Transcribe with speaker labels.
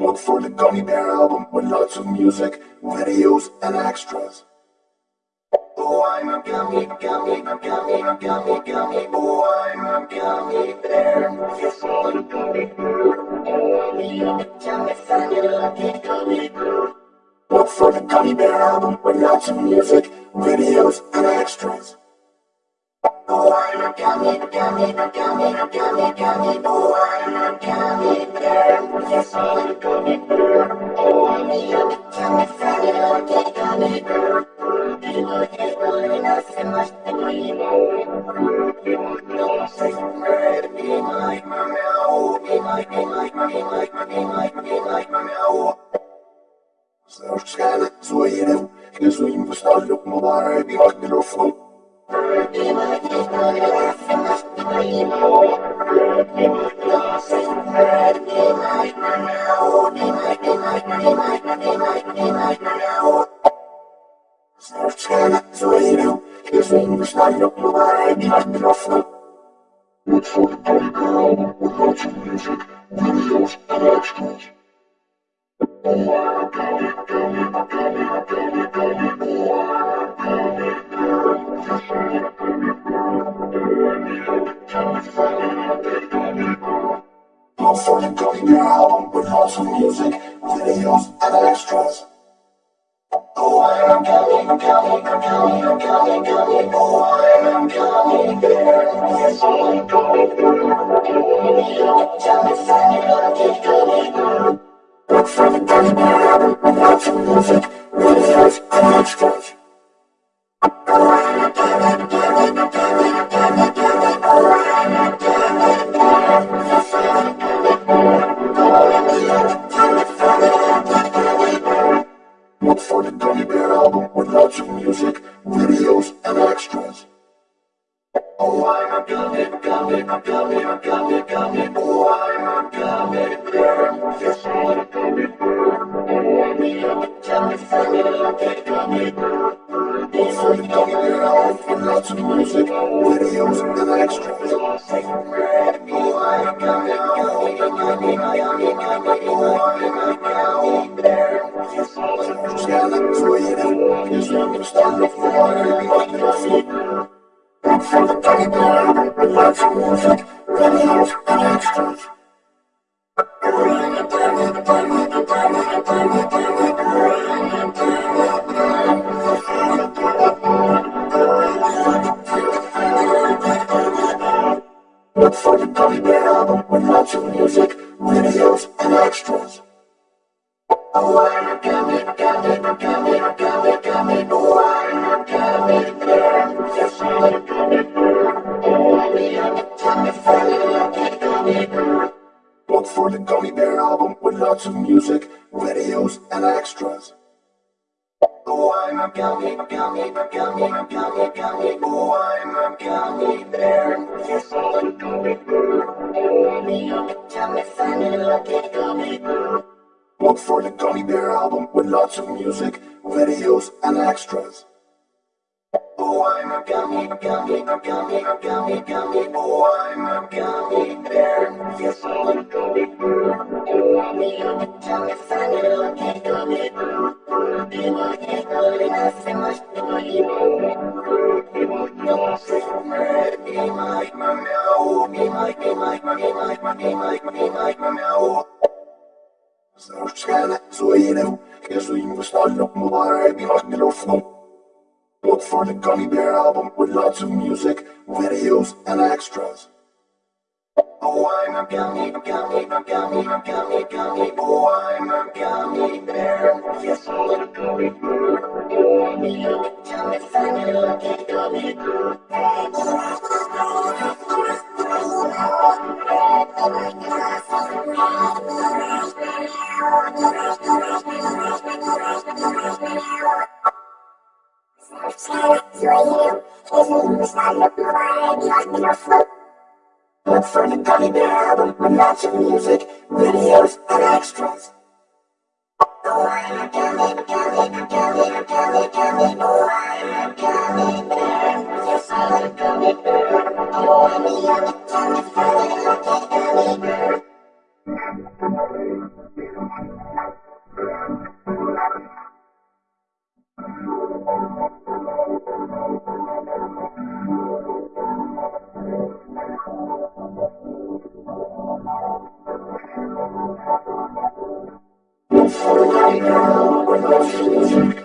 Speaker 1: Look for the Gummy Bear album with lots of music, videos, and extras. Oh, I'm a gummy, gummy, gummy, gummy, gummy. Oh, I'm a gummy bear. Yes, I'm a gummy bear. Oh, I'm a yummy, yummy, funny, lucky gummy bear. Look for the Gummy Bear album with lots of music, videos, and extras. Oh, I'm a gummy, gummy, gummy, gummy, gummy. Sarhoş geldi soyunu, ne soyun bu sarlık mübarek bir vakti rufu. Sarhoş geldi soyunu, ne soyun bu sarlık mübarek bir vakti rufu. wait for the Buddy Bear album without some music, videos, and extras. Oh, I got it, got it, got it, got it, got it, oh, I got it, got it, got it, oh, I need it, got it, got it, got it, got it. Look for the Buddy Bear album without some music, videos, and extras. A yummy, yummy, funny, lucky gummy of music, videos, and extras. Oh, I'm a gummy, gummy, a gummy, a gummy, gummy. Oh, I'm a gummy bear. Yes, I'm a gummy bear. Oh, I'm a yummy, funny, lucky gummy bear. For the Gummy Bear album with lots of music, videos, and extras. Oh, I'm a gummy, gummy, a gummy, a gummy, gummy. Oh, a the start of the line, like the feet. And for the teddy bear, relax and move it, videos and extras. Thank you. Oh, I'm a gummy, gummy, gummy, gummy, gummy. Oh, I'm a gummy bear. Yes, I'm a gummy bear. Oh, I'm a yummy, funny, lucky gummy bear. Look for the Gummy Bear album with lots of music, videos, and extras. Oh, I'm a gummy, gummy, gummy, gummy, gummy. Oh, I'm a gummy bear. Yes, I'm a gummy bear. Oh, I'm a yummy, funny, lucky gummy bear. Be like Sarıçkana soyinu, gasoline was starting up more, I'd be like the no. Look for the Gummy Bear album with lots of music, videos, and extras. Oh, I'm a gummy, gummy, gummy, gummy, gummy. Oh, I'm a gummy bear. Yes, a gummy bear. Oh, a yummy, yummy, funny, lucky gummy bear. Look for the Gummy Bear album with lots of music, videos, and extras. Oh, I'm a gummy, gummy, gummy, gummy, gummy. Oh, I'm a gummy bear. Bear
Speaker 2: album